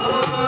Oh,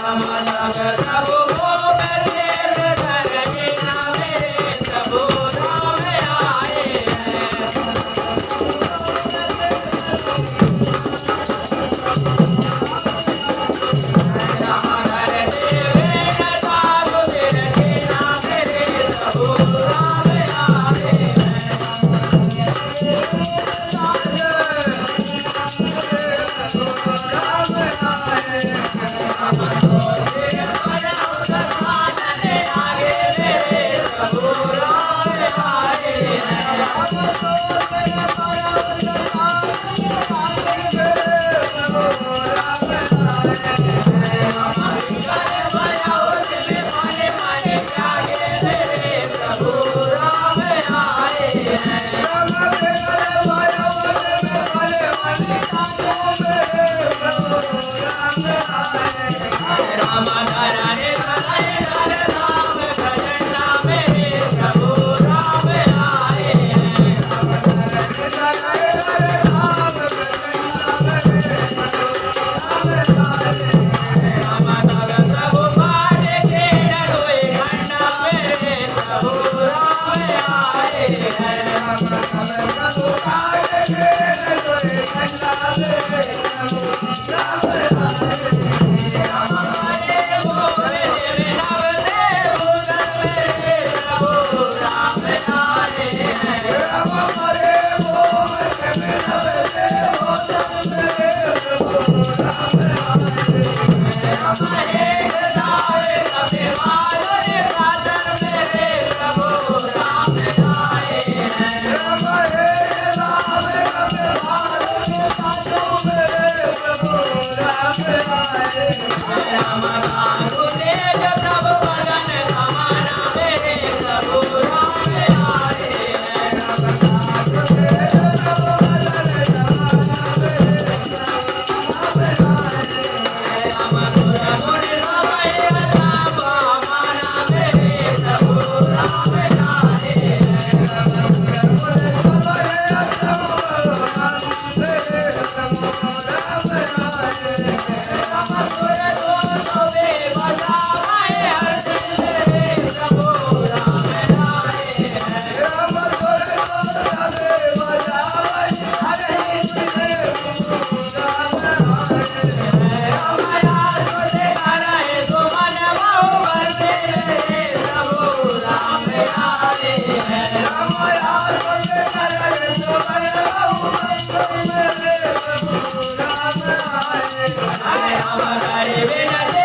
Ram Ram Ram Ram आया हमारे बिना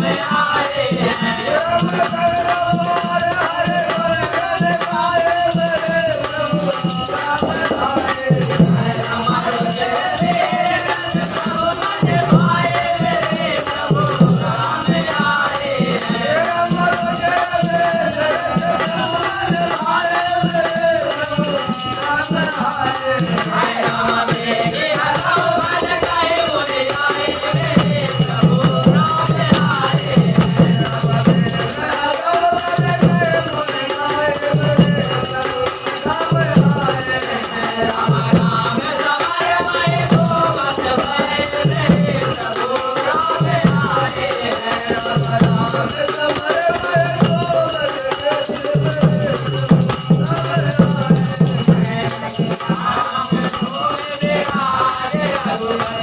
में आए हैं Thank